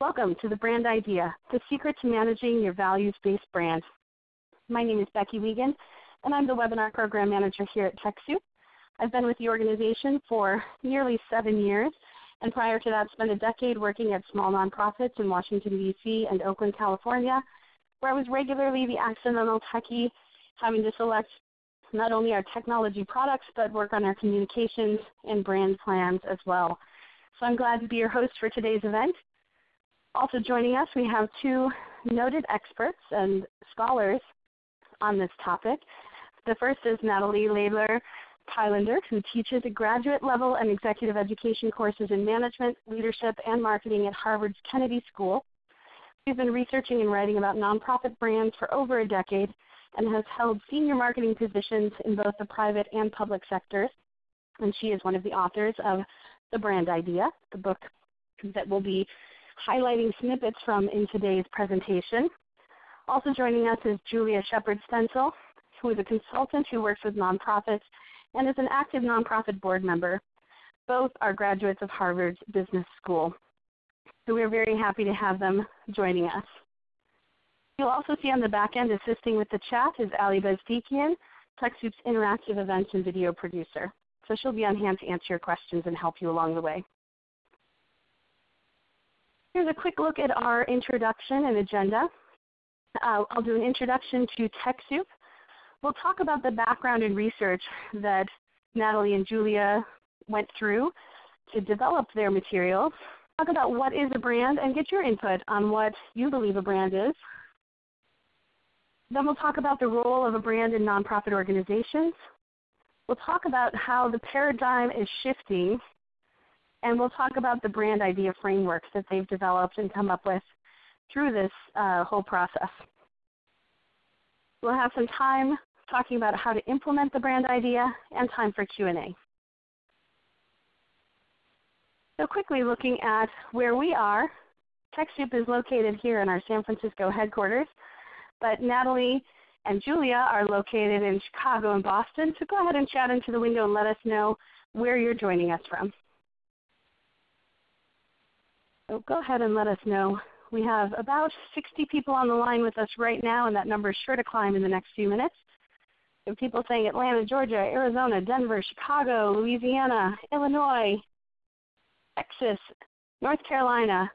Welcome to the Brand Idea, the secret to managing your values-based brand. My name is Becky Wiegand, and I'm the Webinar Program Manager here at TechSoup. I've been with the organization for nearly seven years, and prior to that spent a decade working at small nonprofits in Washington, D.C. and Oakland, California, where I was regularly the accidental techie having to select not only our technology products, but work on our communications and brand plans as well. So I'm glad to be your host for today's event. Also joining us, we have two noted experts and scholars on this topic. The first is Natalie Laidler Kylander, who teaches graduate level and executive education courses in management, leadership, and marketing at Harvard's Kennedy School. She's been researching and writing about nonprofit brands for over a decade and has held senior marketing positions in both the private and public sectors. And she is one of the authors of The Brand Idea, the book that we'll be highlighting snippets from in today's presentation. Also joining us is Julia Shepard Stenzel, who is a consultant who works with nonprofits and is an active nonprofit board member. Both are graduates of Harvard's Business School. So we're very happy to have them joining us. You'll also see on the back end assisting with the chat is Ali Bezdikian, TechSoup's interactive events and video producer. So she'll be on hand to answer your questions and help you along the way. Here's a quick look at our introduction and agenda. Uh, I'll do an introduction to TechSoup. We'll talk about the background and research that Natalie and Julia went through to develop their materials. Talk about what is a brand and get your input on what you believe a brand is. Then we'll talk about the role of a brand in nonprofit organizations. We'll talk about how the paradigm is shifting, and we'll talk about the brand idea frameworks that they've developed and come up with through this uh, whole process. We'll have some time talking about how to implement the brand idea and time for Q&A. So quickly looking at where we are, TechSoup is located here in our San Francisco headquarters. But Natalie and Julia are located in Chicago and Boston, so go ahead and chat into the window and let us know where you're joining us from. So go ahead and let us know. We have about 60 people on the line with us right now, and that number is sure to climb in the next few minutes. Have people saying Atlanta, Georgia, Arizona, Denver, Chicago, Louisiana, Illinois, Texas, North Carolina,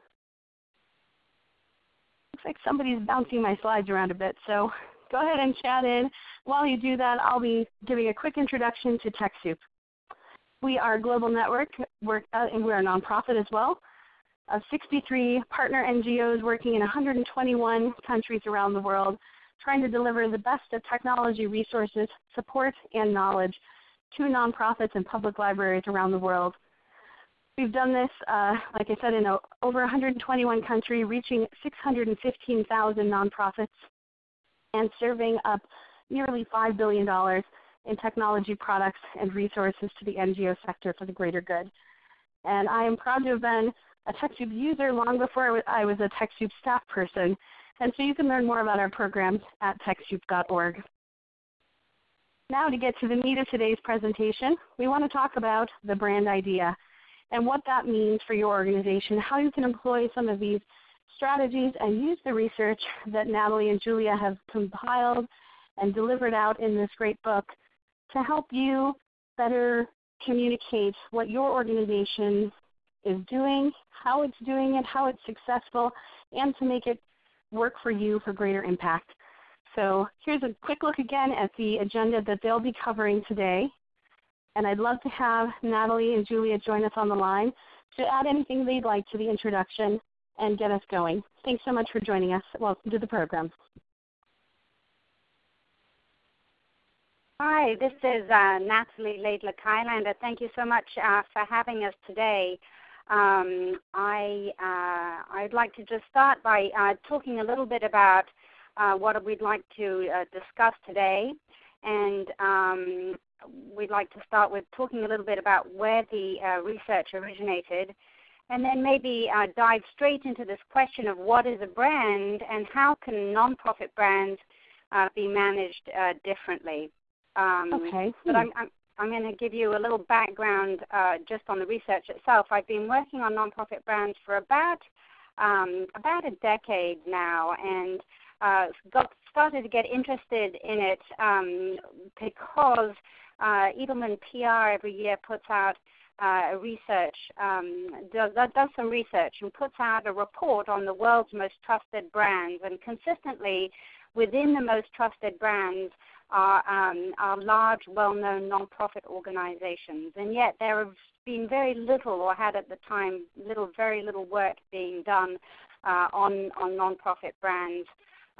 looks like somebody's bouncing my slides around a bit. So go ahead and chat in. While you do that, I'll be giving a quick introduction to TechSoup. We are a global network, work, uh, and we're a nonprofit as well, of 63 partner NGOs working in 121 countries around the world, trying to deliver the best of technology resources, support, and knowledge to nonprofits and public libraries around the world We've done this, uh, like I said, in a, over 121 countries, reaching 615,000 nonprofits and serving up nearly $5 billion in technology products and resources to the NGO sector for the greater good. And I am proud to have been a TechSoup user long before I was a TechSoup staff person. And so you can learn more about our programs at TechSoup.org. Now to get to the meat of today's presentation, we want to talk about the brand idea and what that means for your organization, how you can employ some of these strategies and use the research that Natalie and Julia have compiled and delivered out in this great book to help you better communicate what your organization is doing, how it's doing it, how it's successful, and to make it work for you for greater impact. So here's a quick look again at the agenda that they'll be covering today. And I'd love to have Natalie and Julia join us on the line to add anything they'd like to the introduction and get us going. Thanks so much for joining us. Welcome to the program. Hi, this is uh, Natalie Laidler Kylander. Thank you so much uh, for having us today. Um, I, uh, I'd like to just start by uh, talking a little bit about uh, what we'd like to uh, discuss today. And um, we'd like to start with talking a little bit about where the uh, research originated, and then maybe uh, dive straight into this question of what is a brand and how can nonprofit brands uh, be managed uh, differently. Um, okay. But I'm, I'm, I'm going to give you a little background uh, just on the research itself. I've been working on nonprofit brands for about um, about a decade now, and uh, got started to get interested in it um, because uh, Edelman PR every year puts out uh, research, um, does, does some research and puts out a report on the world's most trusted brands. And consistently, within the most trusted brands are, um, are large, well-known nonprofit organizations. And yet there have been very little, or had at the time, little, very little work being done uh, on on nonprofit brands.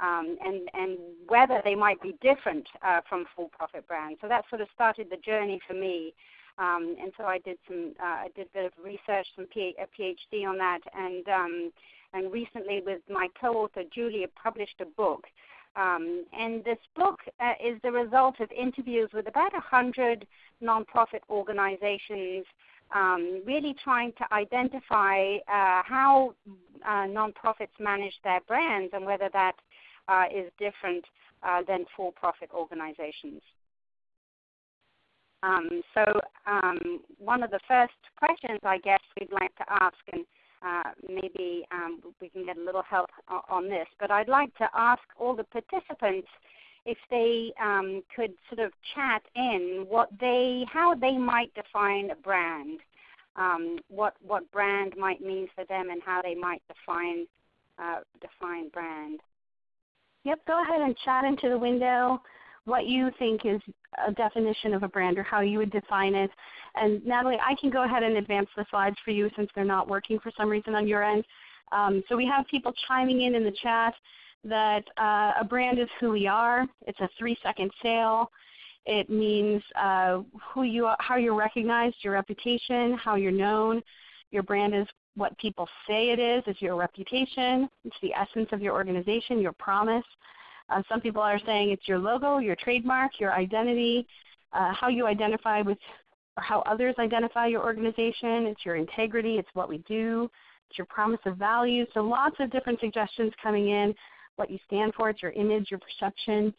Um, and, and whether they might be different uh, from for-profit brands. So that sort of started the journey for me. Um, and so I did some, uh, I did a bit of research, some P- a PhD on that, and um, and recently with my co-author Julia published a book. Um, and this book uh, is the result of interviews with about a hundred nonprofit organizations, um, really trying to identify uh, how uh, nonprofits manage their brands and whether that uh, is different uh, than for-profit organizations. Um, so um, one of the first questions I guess we'd like to ask, and uh, maybe um, we can get a little help on this, but I'd like to ask all the participants if they um, could sort of chat in what they, how they might define a brand, um, what what brand might mean for them, and how they might define uh, define brand. Yep, go ahead and chat into the window what you think is a definition of a brand or how you would define it. And Natalie, I can go ahead and advance the slides for you since they're not working for some reason on your end. Um, so we have people chiming in in the chat that uh, a brand is who we are. It's a three-second sale. It means uh, who you are, how you're recognized, your reputation, how you're known. Your brand is what people say it is. It's your reputation. It's the essence of your organization, your promise. Uh, some people are saying it's your logo, your trademark, your identity, uh, how you identify with or how others identify your organization. It's your integrity. It's what we do. It's your promise of value. So lots of different suggestions coming in. What you stand for. It's your image, your perception.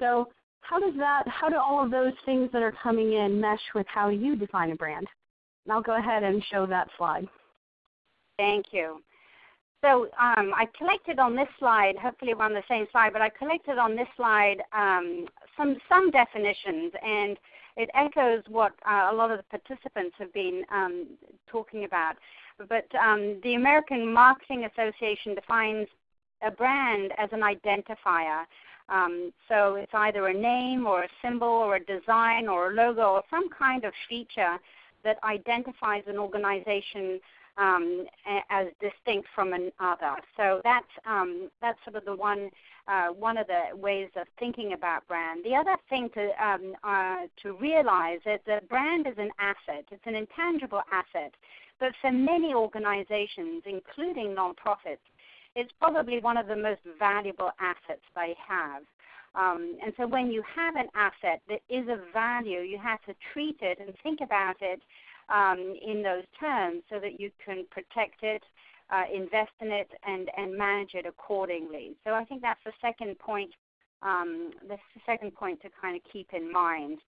So how does that? How do all of those things that are coming in mesh with how you define a brand? And I'll go ahead and show that slide. Thank you. So um, I collected on this slide, hopefully we're on the same slide, but I collected on this slide um, some, some definitions and it echoes what uh, a lot of the participants have been um, talking about. But um, the American Marketing Association defines a brand as an identifier. Um, so it's either a name or a symbol or a design or a logo or some kind of feature that identifies an organization um, as distinct from another. So that's um, that's sort of the one uh, one of the ways of thinking about brand. The other thing to um, uh, to realize is that brand is an asset. It's an intangible asset, but for many organizations, including nonprofits, it's probably one of the most valuable assets they have. Um, and so when you have an asset that is of value, you have to treat it and think about it um, in those terms so that you can protect it, uh, invest in it, and, and manage it accordingly. So I think that's the second point. Um, the second point to kind of keep in mind.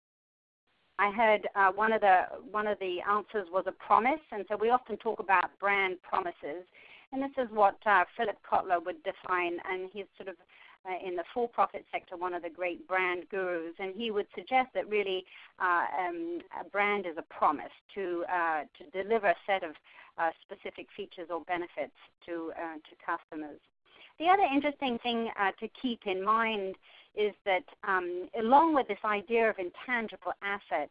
I heard uh, one of the one of the answers was a promise, and so we often talk about brand promises, and this is what uh, Philip Kotler would define, and he's sort of uh, in the for-profit sector, one of the great brand gurus, and he would suggest that really uh, um, a brand is a promise to uh, to deliver a set of uh, specific features or benefits to uh, to customers. The other interesting thing to keep in mind is that um, along with this idea of intangible asset,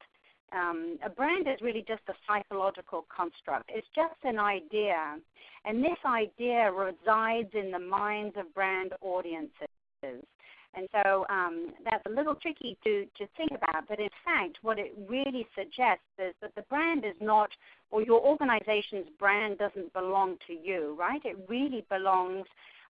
um, a brand is really just a psychological construct. It's just an idea. And this idea resides in the minds of brand audiences. And so um, that's a little tricky to, to think about, but in fact, what it really suggests is that the brand is not, or your organization's brand doesn't belong to you, right? It really belongs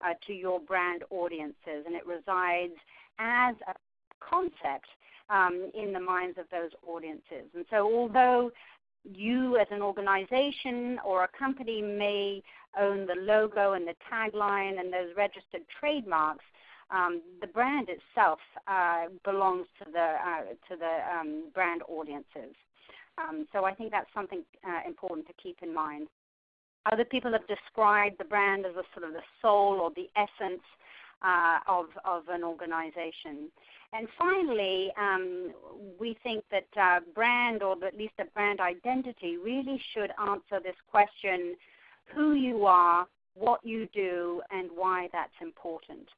uh, to your brand audiences, and it resides as a concept um, in the minds of those audiences. And so, although you as an organization or a company may own the logo and the tagline and those registered trademarks, um, the brand itself uh, belongs to the uh, to the um, brand audiences. Um, so I think that's something uh, important to keep in mind. Other people have described the brand as a sort of the soul or the essence uh, of, of an organization. And finally, um, we think that uh, brand, or at least a brand identity, really should answer this question who you are, what you do, and why that's important.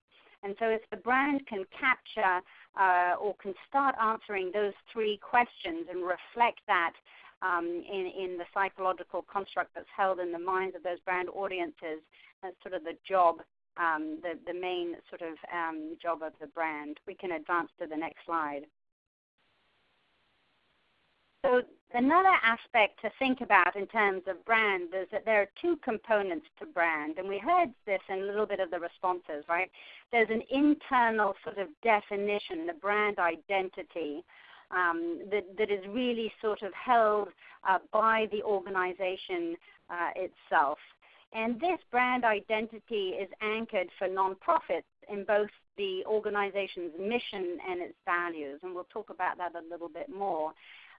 And so, if the brand can capture uh, or can start answering those three questions and reflect that um, in, in the psychological construct that's held in the minds of those brand audiences, that's sort of the job um, the, the main sort of um, job of the brand. We can advance to the next slide. So another aspect to think about in terms of brand is that there are two components to brand, and we heard this in a little bit of the responses, right? There's an internal sort of definition, the brand identity, um, that, that is really sort of held uh, by the organization uh, itself. And this brand identity is anchored for nonprofits in both the organization's mission and its values. And we'll talk about that a little bit more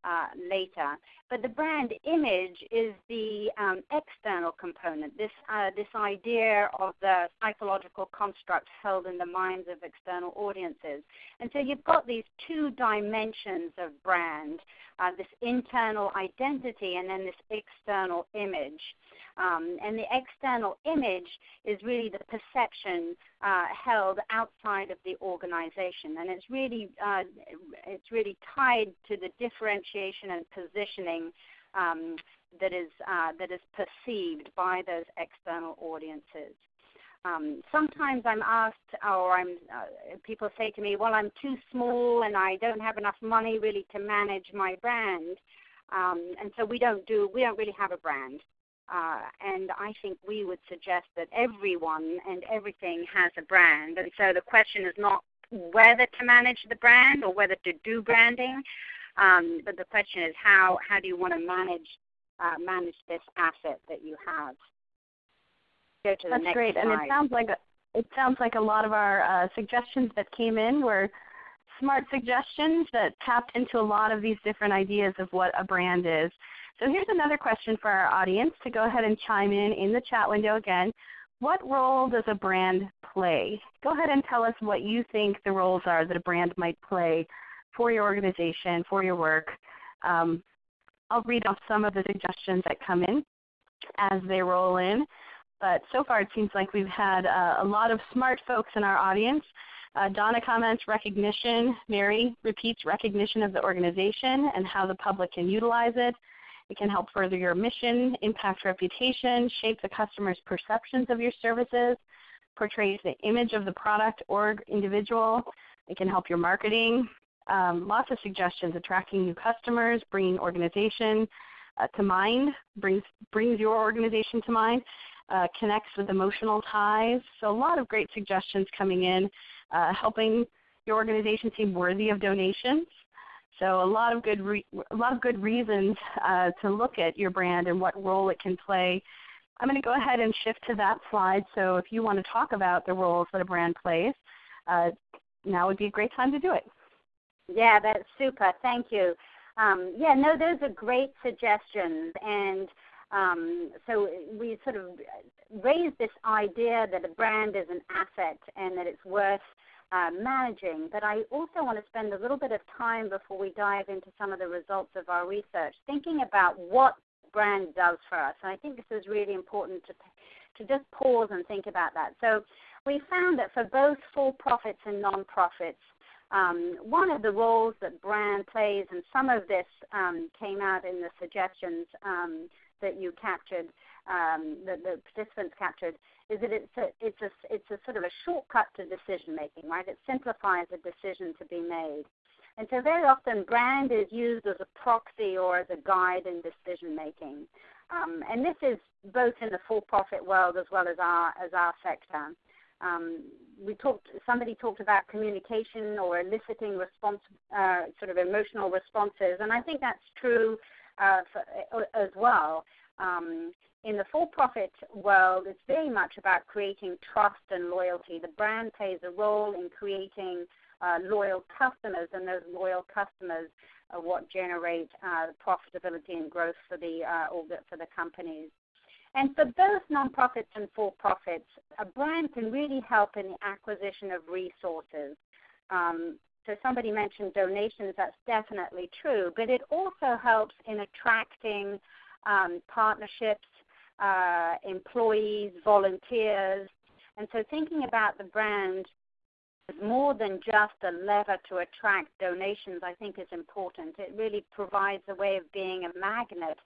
uh, later. But the brand image is the um, external component, this, uh, this idea of the psychological construct held in the minds of external audiences. And so you've got these two dimensions of brand uh, this internal identity and then this external image. Um, and the external image is really the perception uh, held outside of the organization, and it's really uh, it's really tied to the differentiation and positioning um, that is uh, that is perceived by those external audiences. Um, sometimes I'm asked, or I'm uh, people say to me, "Well, I'm too small and I don't have enough money really to manage my brand," um, and so we don't do we don't really have a brand. Uh, and I think we would suggest that everyone and everything has a brand. And so the question is not whether to manage the brand or whether to do branding, um, but the question is how how do you want to manage uh, manage this asset that you have. Go to the That's next great, slide. and it sounds like a, it sounds like a lot of our uh, suggestions that came in were smart suggestions that tapped into a lot of these different ideas of what a brand is. So here's another question for our audience to go ahead and chime in in the chat window again. What role does a brand play? Go ahead and tell us what you think the roles are that a brand might play for your organization, for your work. Um, I'll read off some of the suggestions that come in as they roll in. But so far it seems like we've had uh, a lot of smart folks in our audience. Uh, Donna comments recognition. Mary repeats recognition of the organization and how the public can utilize it. It can help further your mission, impact reputation, shape the customer's perceptions of your services, portrays the image of the product or individual. It can help your marketing. Um, lots of suggestions, attracting new customers, bringing organization uh, to mind, brings, brings your organization to mind, uh, connects with emotional ties. So a lot of great suggestions coming in, uh, helping your organization seem worthy of donations. So a lot of good, a lot of good reasons uh, to look at your brand and what role it can play. I'm going to go ahead and shift to that slide. So if you want to talk about the roles that a brand plays, uh, now would be a great time to do it. Yeah, that's super. Thank you. Um, yeah, no, those are great suggestions, and um, so we sort of raised this idea that a brand is an asset and that it's worth uh, managing. But I also want to spend a little bit of time before we dive into some of the results of our research, thinking about what brand does for us. And I think this is really important to to just pause and think about that. So we found that for both for-profits and non-profits, um, one of the roles that brand plays, and some of this um, came out in the suggestions um, that you captured, um, that the participants captured, is that it's a, it's a, it's a sort of a shortcut to decision making, right? It simplifies a decision to be made. And so very often brand is used as a proxy or as a guide in decision making. Um, and this is both in the for-profit world as well as our, as our sector. Um, we talked, somebody talked about communication or eliciting response, uh, sort of emotional responses, and I think that's true uh, for, as well. Um, in the for-profit world, it's very much about creating trust and loyalty. The brand plays a role in creating uh, loyal customers, and those loyal customers are what generate uh, profitability and growth for the, uh, for the companies. And for both nonprofits and for-profits, a brand can really help in the acquisition of resources. Um, so somebody mentioned donations, that's definitely true, but it also helps in attracting um, partnerships, uh, employees, volunteers. And so thinking about the brand is more than just a lever to attract donations, I think is important. It really provides a way of being a magnet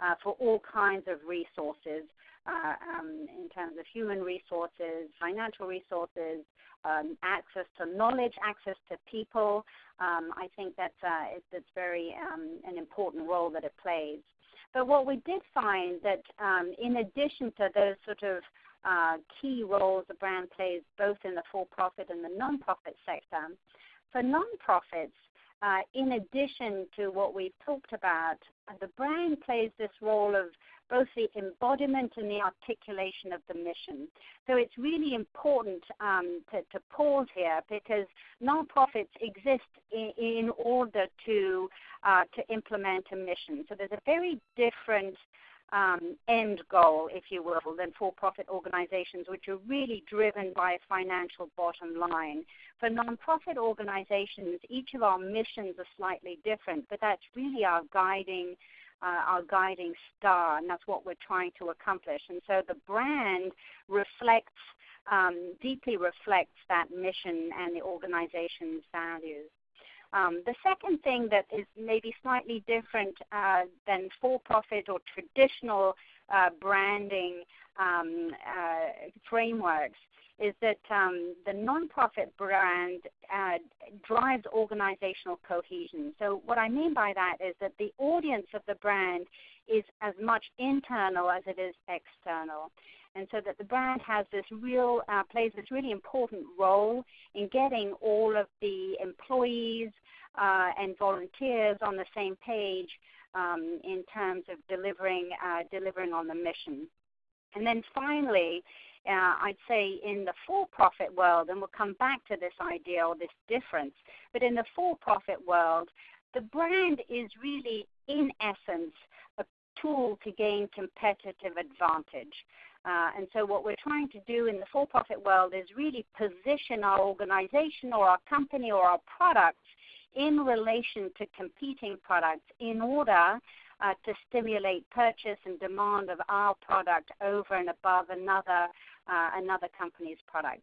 uh, for all kinds of resources uh, um, in terms of human resources, financial resources, um, access to knowledge, access to people. Um, I think that's uh, it's, it's very um, an important role that it plays. But what we did find that um, in addition to those sort of uh, key roles the brand plays both in the for-profit and the non-profit sector, for non-profits, uh, in addition to what we've talked about, the brand plays this role of both the embodiment and the articulation of the mission. So it's really important um, to, to, pause here because nonprofits exist in, in order to uh, to implement a mission. So there's a very different um, end goal, if you will, than for-profit organizations, which are really driven by a financial bottom line. For nonprofit organizations, each of our missions are slightly different, but that's really our guiding uh, our guiding star, and that's what we're trying to accomplish. And so the brand reflects, um, deeply reflects that mission and the organization's values. Um, the second thing that is maybe slightly different uh, than for-profit or traditional uh, branding um, uh, frameworks is that um, the nonprofit brand uh, drives organizational cohesion. So, what I mean by that is that the audience of the brand is as much internal as it is external. And so that the brand has this real, uh, plays this really important role in getting all of the employees uh, and volunteers on the same page um, in terms of delivering, uh, delivering on the mission. And then finally, uh, I'd say in the for-profit world, and we'll come back to this idea or this difference, but in the for-profit world, the brand is really, in essence, a tool to gain competitive advantage. Uh, and so, what we're trying to do in the for profit world is really position our organization or our company or our products in relation to competing products in order uh, to stimulate purchase and demand of our product over and above another uh, another company's product.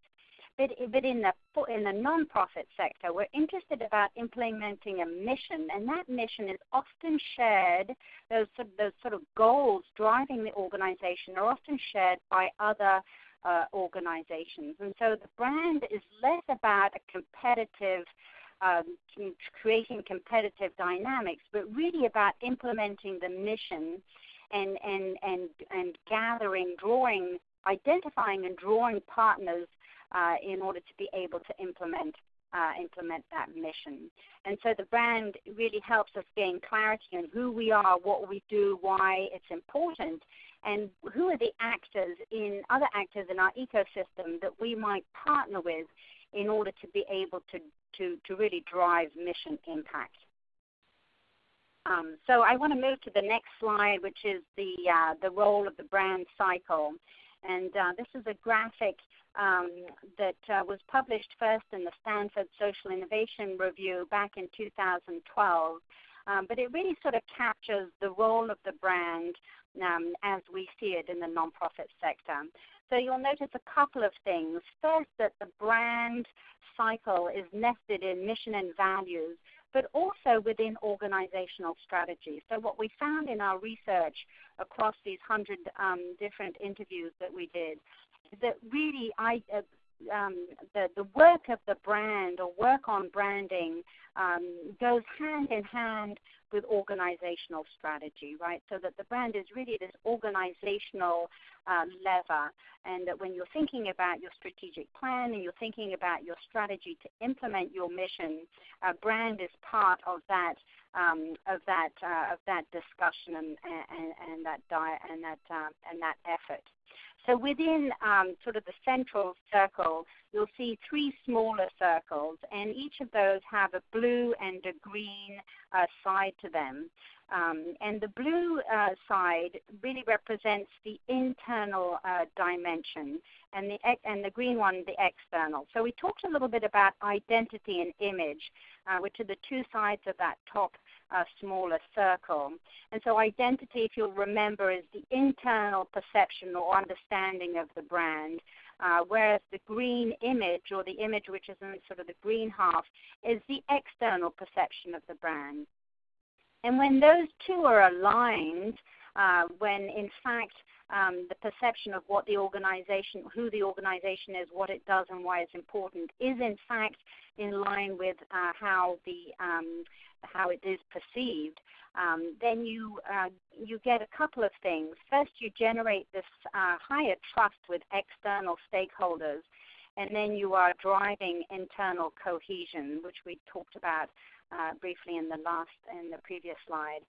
But, but in the in the nonprofit sector, we're interested about implementing a mission, and that mission is often shared. Those sort of, those sort of goals driving the organization are often shared by other uh, organizations, and so the brand is less about a competitive um, creating competitive dynamics, but really about implementing the mission and, and, and, and gathering, drawing, identifying and drawing partners uh, in order to be able to implement uh, implement that mission. And so the brand really helps us gain clarity on who we are, what we do, why it's important, and who are the actors in other actors in our ecosystem that we might partner with in order to be able to to, to really drive mission impact. Um, so I want to move to the next slide, which is the uh, the role of the brand cycle, and uh, this is a graphic um, that uh, was published first in the Stanford Social Innovation Review back in 2012. Um, but it really sort of captures the role of the brand um, as we see it in the nonprofit sector. So you'll notice a couple of things. First, that the brand cycle is nested in mission and values, but also within organizational strategy. So what we found in our research across these 100 um, different interviews that we did that really I, uh, um, the, the work of the brand or work on branding um, goes hand in hand with organizational strategy, right? So that the brand is really this organizational uh, lever, and that when you're thinking about your strategic plan and you're thinking about your strategy to implement your mission, uh, brand is part of that um, of that uh, of that discussion and, and, and that diet and that uh, and that effort. So within um, sort of the central circle, you'll see three smaller circles, and each of those have a blue and a green uh, side to them. Um, and the blue uh, side really represents the internal uh, dimension, and the and the green one the external. So we talked a little bit about identity and image, uh, which are the two sides of that top uh, smaller circle. And so identity, if you'll remember, is the internal perception or understanding of the brand. Uh, whereas the green image, or the image which is in sort of the green half, is the external perception of the brand. And when those two are aligned, uh, when in fact um, the perception of what the organization, who the organization is, what it does, and why it's important, is in fact in line with uh, how the um, how it is perceived, um, then you uh, you get a couple of things. First, you generate this uh, higher trust with external stakeholders, and then you are driving internal cohesion, which we talked about uh, briefly in the last in the previous slide.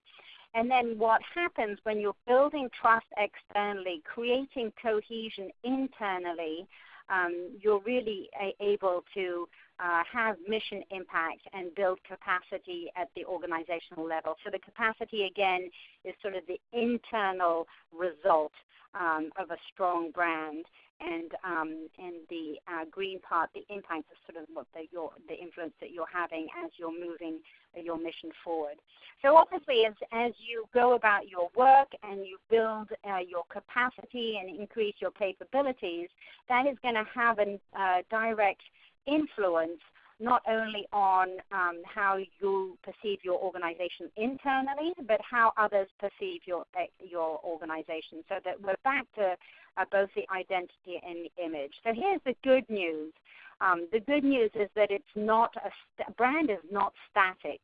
And then what happens when you're building trust externally, creating cohesion internally, um, you're really able to uh, have mission impact and build capacity at the organizational level. So the capacity again is sort of the internal result um, of a strong brand and um, and the uh, green part, the impact is sort of what the, your, the influence that you're having as you're moving your mission forward. So obviously, as as you go about your work and you build uh, your capacity and increase your capabilities, that is going to have a uh, direct influence not only on um, how you perceive your organization internally, but how others perceive your your organization. So that we're back to uh, both the identity and the image. So here's the good news. Um, the good news is that it's not a st- brand is not static,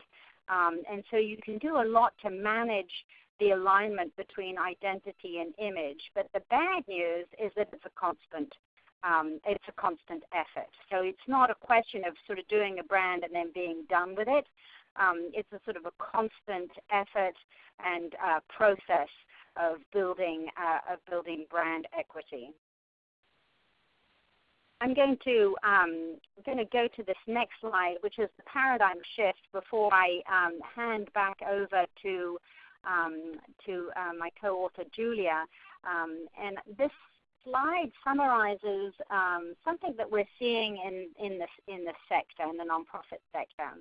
um, and so you can do a lot to manage the alignment between identity and image. But the bad news is that it's a constant um, it's a constant effort. So it's not a question of sort of doing a brand and then being done with it. Um, it's a sort of a constant effort and uh, process of building uh, of building brand equity. I'm going to um, I'm going to go to this next slide, which is the paradigm shift. Before I um, hand back over to um, to uh, my co-author Julia, um, and this slide summarizes um, something that we're seeing in, in, this, in the sector, in the nonprofit sector.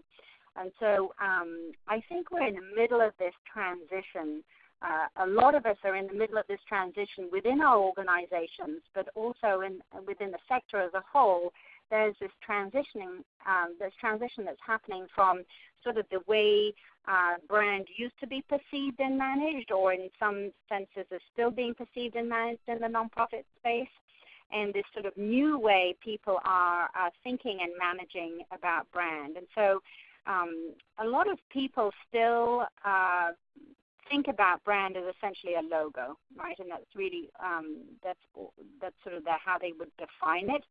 And so um, I think we're in the middle of this transition. Uh, a lot of us are in the middle of this transition within our organizations, but also in, within the sector as a whole. There's this transitioning, um, this transition that's happening from sort of the way uh, brand used to be perceived and managed, or in some senses is still being perceived and managed in the nonprofit space, and this sort of new way people are thinking and managing about brand. And so um, a lot of people still uh, think about brand as essentially a logo, right? And that's really um, that's that's sort of the, how they would define it.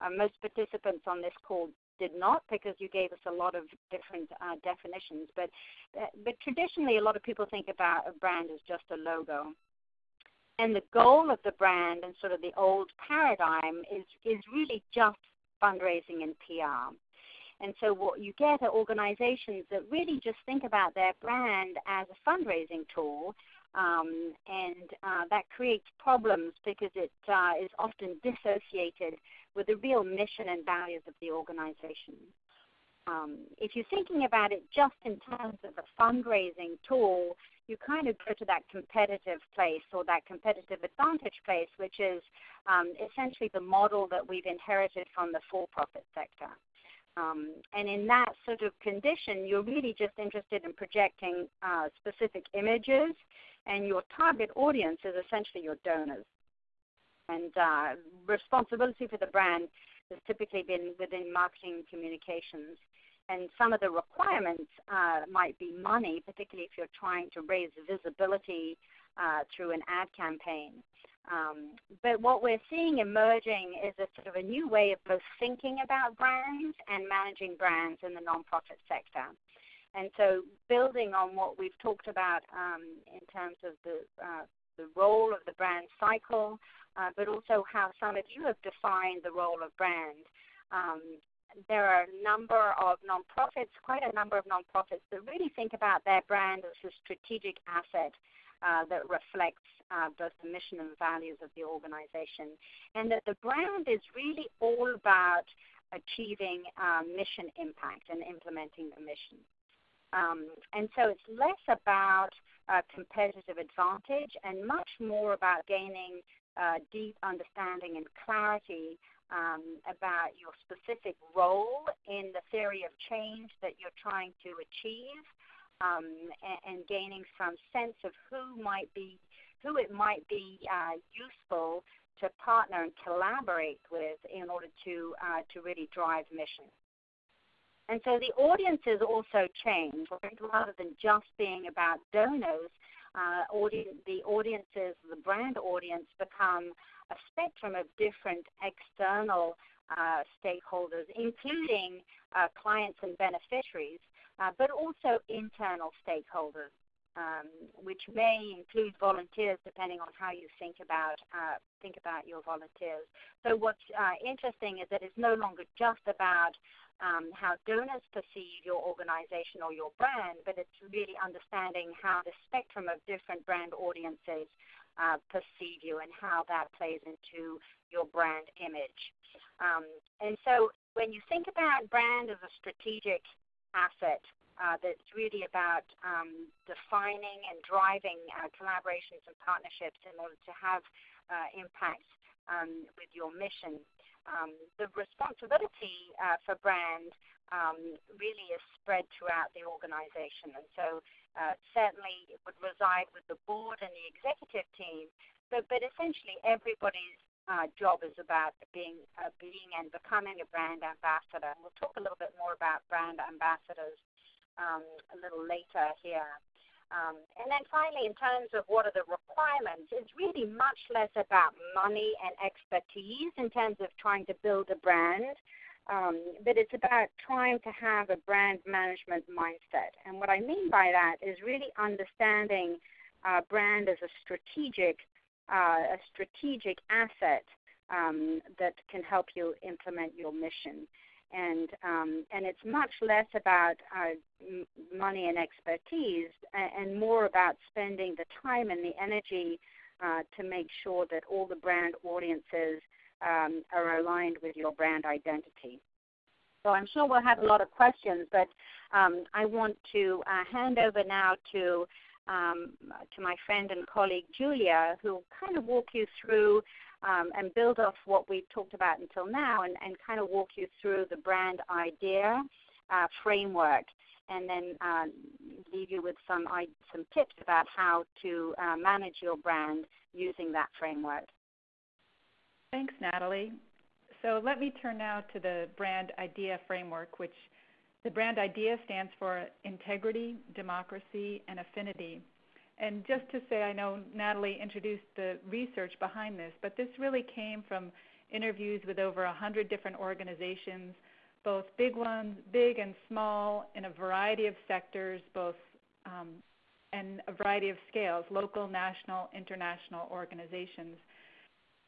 Uh, most participants on this call did not because you gave us a lot of different uh, definitions. But uh, but traditionally, a lot of people think about a brand as just a logo. And the goal of the brand and sort of the old paradigm is is really just fundraising and PR. And so what you get are organizations that really just think about their brand as a fundraising tool um, and uh, that creates problems because it uh, is often dissociated with the real mission and values of the organization. Um, if you're thinking about it just in terms of a fundraising tool, you kind of go to that competitive place or that competitive advantage place, which is um, essentially the model that we've inherited from the for profit sector. Um, and in that sort of condition, you're really just interested in projecting uh, specific images and your target audience is essentially your donors. And uh, responsibility for the brand has typically been within marketing communications. And some of the requirements uh, might be money, particularly if you're trying to raise visibility uh, through an ad campaign. Um, but what we're seeing emerging is a sort of a new way of both thinking about brands and managing brands in the nonprofit sector. And so, building on what we've talked about um, in terms of the uh, the role of the brand cycle, uh, but also how some of you have defined the role of brand. Um, there are a number of nonprofits, quite a number of nonprofits, that really think about their brand as a strategic asset uh, that reflects uh, both the mission and values of the organization, and that the brand is really all about achieving um, mission impact and implementing the mission. Um, and so it's less about uh, competitive advantage and much more about gaining uh, deep understanding and clarity um, about your specific role in the theory of change that you're trying to achieve, um, and, and, gaining some sense of who might be, who it might be uh, useful to partner and collaborate with in order to uh, to really drive mission. And so the audiences also change, right? Rather than just being about donors, uh, audience, the audiences, the brand audience, become a spectrum of different external uh, stakeholders, including uh, clients and beneficiaries, uh, but also internal stakeholders, um, which may include volunteers, depending on how you think about uh, think about your volunteers. So what's uh, interesting is that it's no longer just about um, how donors perceive your organization or your brand, but it's really understanding how the spectrum of different brand audiences uh, perceive you and how that plays into your brand image. Um, and so when you think about brand as a strategic asset, uh, that's really about um, defining and driving uh, collaborations and partnerships in order to have uh, impact um, with your mission. Um, the responsibility uh, for brand um, really is spread throughout the organization. And so uh, certainly it would reside with the board and the executive team, but, but essentially everybody's uh, job is about being, uh, being and becoming a brand ambassador. And we'll talk a little bit more about brand ambassadors um, a little later here. Um, and then finally, in terms of what are the requirements, it's really much less about money and expertise in terms of trying to build a brand. Um, but it's about trying to have a brand management mindset. And what I mean by that is really understanding uh, brand as a strategic, uh, a strategic asset um, that can help you implement your mission. And um, and it's much less about uh, money and expertise, and, more about spending the time and the energy uh, to make sure that all the brand audiences um, are aligned with your brand identity. So I'm sure we'll have a lot of questions, but um, I want to uh, hand over now to um, to my friend and colleague Julia, who will kind of walk you through um, and build off what we've talked about until now, and, and kind of walk you through the brand idea uh, framework, and then uh, leave you with some some tips about how to uh, manage your brand using that framework. Thanks, Natalie. So let me turn now to the brand idea framework, which the brand idea stands for integrity, democracy, and affinity. And just to say, I know Natalie introduced the research behind this, but this really came from interviews with over 100 different organizations, both big ones, big and small, in a variety of sectors, both um, and a variety of scales, local, national, international organizations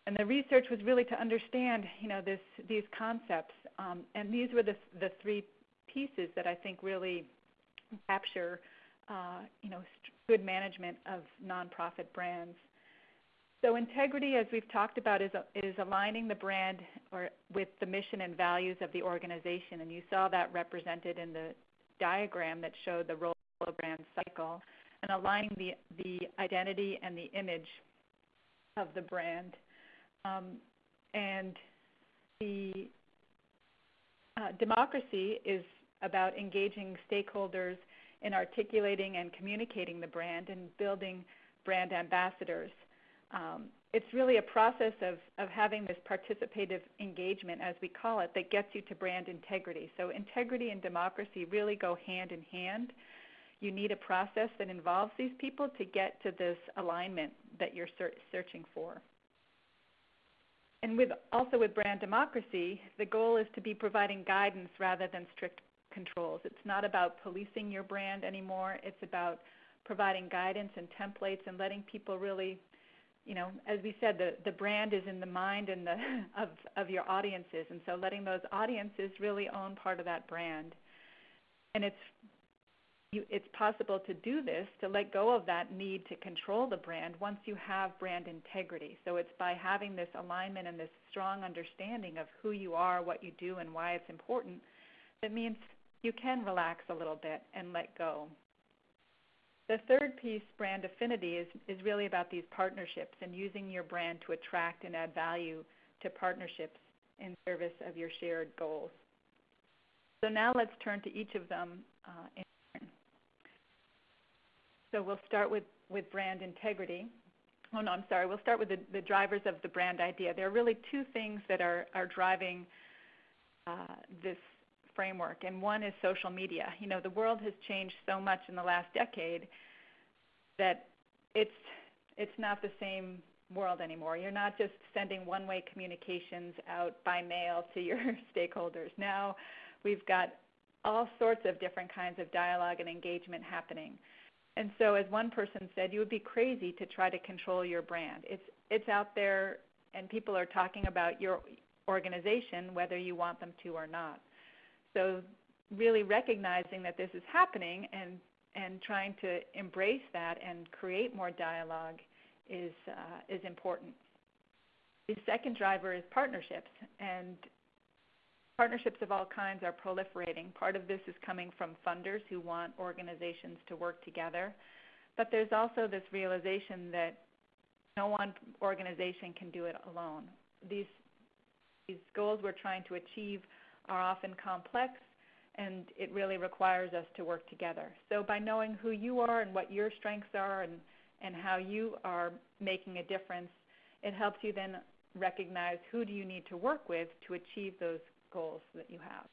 and the research was really to understand, you know, this these concepts. Um, and these were the the three pieces that I think really capture, uh, you know, st- good management of nonprofit brands. So integrity, as we've talked about, is is aligning the brand or with the mission and values of the organization, and you saw that represented in the diagram that showed the role of brand cycle, and aligning the the identity and the image of the brand. Um, and the uh, democracy is about engaging stakeholders in articulating and communicating the brand and building brand ambassadors. Um, it's really a process of, of having this participative engagement, as we call it, that gets you to brand integrity. So, integrity and democracy really go hand in hand. You need a process that involves these people to get to this alignment that you're searching for and with also with brand democracy, the goal is to be providing guidance rather than strict controls. It's not about policing your brand anymore. It's about providing guidance and templates and letting people really you know, as we said, the, the brand is in the mind and the of of your audiences, and so letting those audiences really own part of that brand, and it's you, it's possible to do this to let go of that need to control the brand once you have brand integrity. So it's by having this alignment and this strong understanding of who you are, what you do, and why it's important. That means you can relax a little bit and let go. The third piece, brand affinity, is, is really about these partnerships and using your brand to attract and add value to partnerships in service of your shared goals. So now let's turn to each of them uh, in turn. So we'll start with, with brand integrity. Oh no, I'm sorry. We'll start with the, the drivers of the brand idea. There are really two things that are, are driving uh, this framework, and one is social media. You know, the world has changed so much in the last decade that it's it's not the same world anymore. You're not just sending one-way communications out by mail to your stakeholders. Now we've got all sorts of different kinds of dialogue and engagement happening. And so as one person said, you would be crazy to try to control your brand. It's it's out there and people are talking about your organization whether you want them to or not. So really recognizing that this is happening and and trying to embrace that and create more dialogue is uh, is important. The second driver is partnerships, and partnerships of all kinds are proliferating. Part of this is coming from funders who want organizations to work together, but there's also this realization that no one organization can do it alone. These these goals we're trying to achieve are often complex and it really requires us to work together. So by knowing who you are and what your strengths are and, and how you are making a difference, it helps you then recognize who do you need to work with to achieve those goals that you have.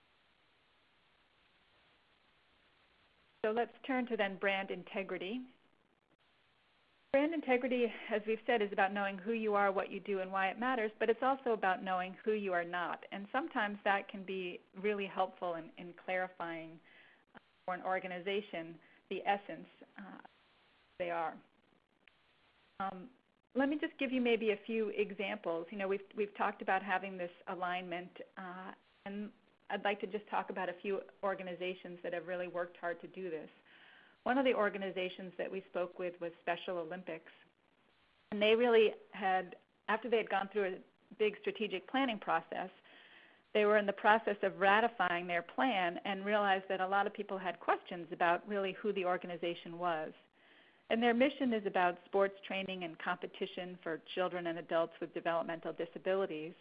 So let's turn to then brand integrity. Brand integrity, as we've said, is about knowing who you are, what you do, and why it matters, but it's also about knowing who you are not. And sometimes that can be really helpful in, in clarifying uh, for an organization the essence uh, they are. Um, let me just give you maybe a few examples. You know, we've we've talked about having this alignment, uh, and I'd like to just talk about a few organizations that have really worked hard to do this. One of the organizations that we spoke with was Special Olympics. And they really had, after they had gone through a big strategic planning process, they were in the process of ratifying their plan and realized that a lot of people had questions about really who the organization was. And their mission is about sports training and competition for children and adults with developmental disabilities.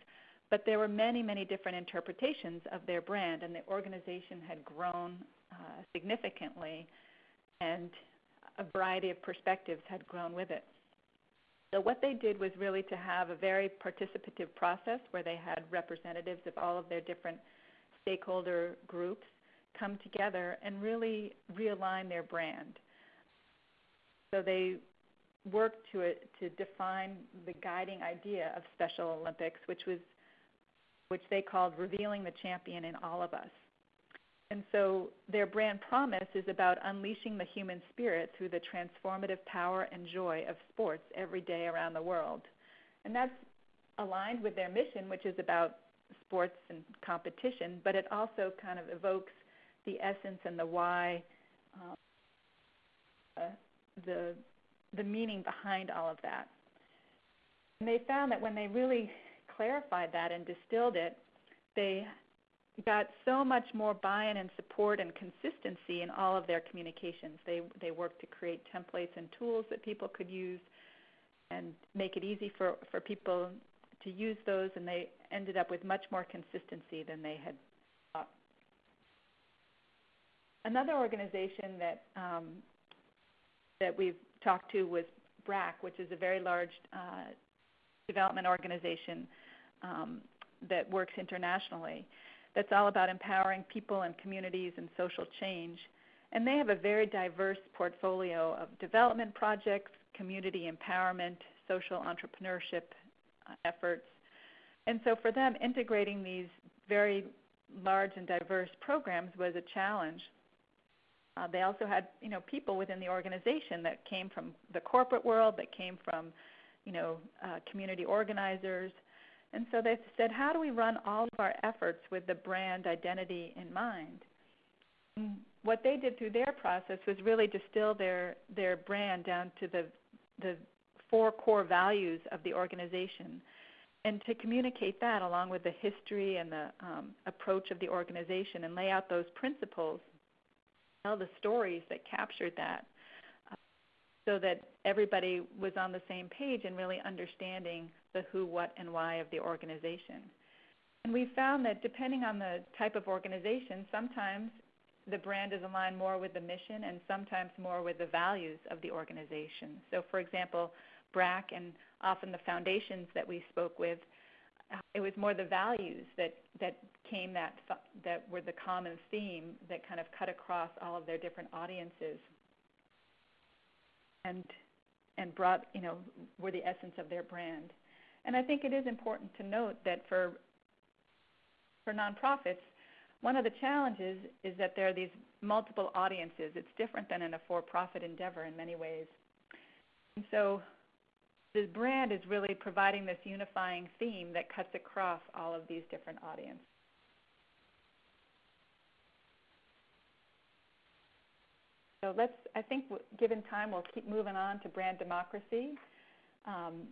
But there were many, many different interpretations of their brand, and the organization had grown uh, significantly and a variety of perspectives had grown with it. So what they did was really to have a very participative process where they had representatives of all of their different stakeholder groups come together and really realign their brand. So they worked to to define the guiding idea of Special Olympics, which was which they called revealing the champion in all of us. And so their brand promise is about unleashing the human spirit through the transformative power and joy of sports every day around the world. And that's aligned with their mission, which is about sports and competition, but it also kind of evokes the essence and the why, um, uh, the the meaning behind all of that. And they found that when they really clarified that and distilled it, they got so much more buy-in and support and consistency in all of their communications. They they worked to create templates and tools that people could use and make it easy for, for people to use those and they ended up with much more consistency than they had thought. Another organization that um, that we've talked to was BRAC, which is a very large uh, development organization um, that works internationally that's all about empowering people and communities and social change. And they have a very diverse portfolio of development projects, community empowerment, social entrepreneurship uh, efforts. And so for them, integrating these very large and diverse programs was a challenge. Uh, they also had, you know, people within the organization that came from the corporate world, that came from you know, uh, community organizers. And so they said, how do we run all of our efforts with the brand identity in mind? And what they did through their process was really distill their their brand down to the the four core values of the organization and to communicate that along with the history and the um, approach of the organization and lay out those principles, tell the stories that captured that, uh, so that everybody was on the same page and really understanding the who, what, and why of the organization. And we found that depending on the type of organization, sometimes the brand is aligned more with the mission and sometimes more with the values of the organization. So, for example, BRAC and often the foundations that we spoke with, it was more the values that that came that that were the common theme that kind of cut across all of their different audiences and and brought you know were the essence of their brand. And I think it is important to note that for for nonprofits, one of the challenges is that there are these multiple audiences. It's different than in a for-profit endeavor in many ways. And so the brand is really providing this unifying theme that cuts across all of these different audiences. So let's, I think, given time, we'll keep moving on to brand democracy. Um,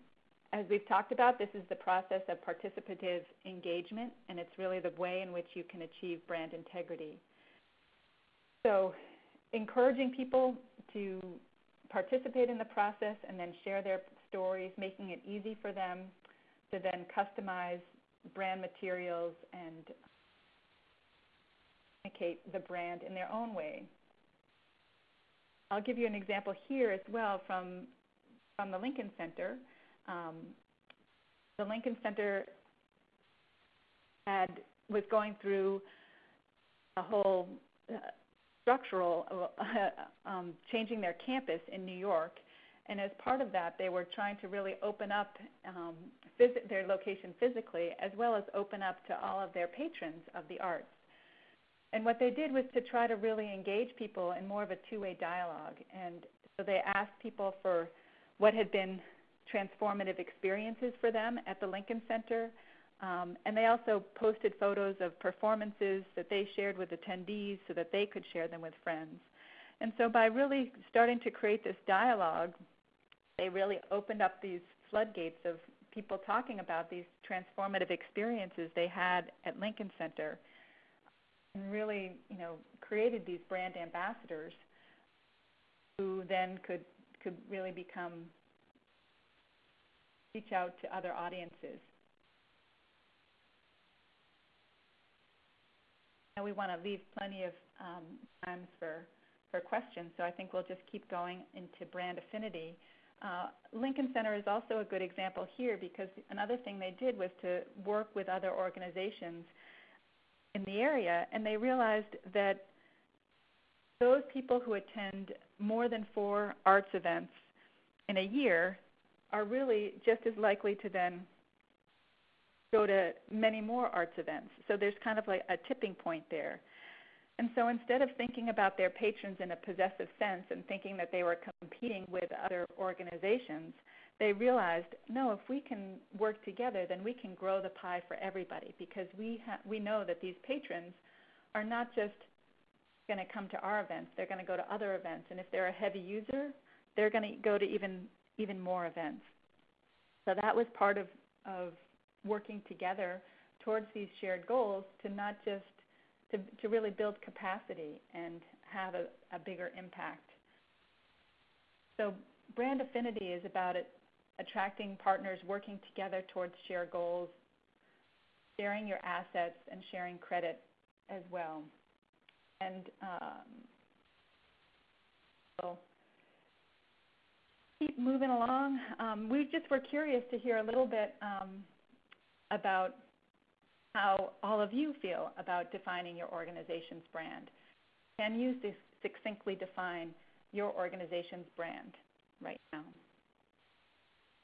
as we've talked about, this is the process of participative engagement, and it's really the way in which you can achieve brand integrity. So, encouraging people to participate in the process and then share their stories, making it easy for them to then customize brand materials and communicate the brand in their own way. I'll give you an example here as well from from the Lincoln Center. Um, the Lincoln Center had was going through a whole uh, structural uh, um, changing their campus in New York, and as part of that, they were trying to really open up um, phys- their location physically, as well as open up to all of their patrons of the arts. And what they did was to try to really engage people in more of a two-way dialogue. And so they asked people for what had been transformative experiences for them at the Lincoln Center. Um, and they also posted photos of performances that they shared with attendees so that they could share them with friends. And so by really starting to create this dialogue, they really opened up these floodgates of people talking about these transformative experiences they had at Lincoln Center and really, you know, created these brand ambassadors who then could could really become reach out to other audiences. And we want to leave plenty of um, times for for questions, so I think we'll just keep going into brand affinity. Uh, Lincoln Center is also a good example here because another thing they did was to work with other organizations in the area, and they realized that those people who attend more than four arts events in a year are really just as likely to then go to many more arts events. So there's kind of like a tipping point there. And so instead of thinking about their patrons in a possessive sense and thinking that they were competing with other organizations, they realized, no, if we can work together, then we can grow the pie for everybody because we ha- we know that these patrons are not just going to come to our events; they're going to go to other events, and if they're a heavy user, they're going to go to even even more events. So that was part of of working together towards these shared goals to not just to, to really build capacity and have a, a bigger impact. So brand affinity is about it, attracting partners working together towards shared goals, sharing your assets, and sharing credit as well. And um, so keep moving along. Um, we just were curious to hear a little bit um, about how all of you feel about defining your organization's brand. Can you succinctly define your organization's brand right now?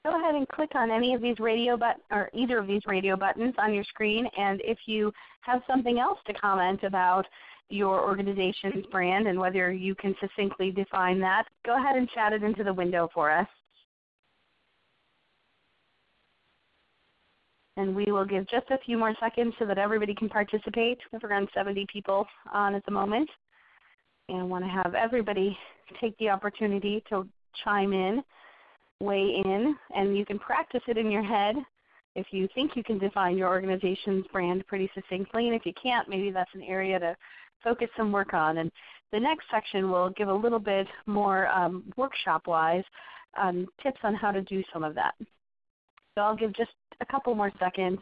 Go ahead and click on any of these radio but or either of these radio buttons on your screen, and if you have something else to comment about your organization's brand and whether you can succinctly define that, go ahead and chat it into the window for us. And we will give just a few more seconds so that everybody can participate. We have around 70 people on at the moment. And want to have everybody take the opportunity to chime in, weigh in, and you can practice it in your head if you think you can define your organization's brand pretty succinctly. And if you can't, maybe that's an area to focus some work on. And the next section will give a little bit more um, workshop-wise um, tips on how to do some of that. So I'll give just a couple more seconds.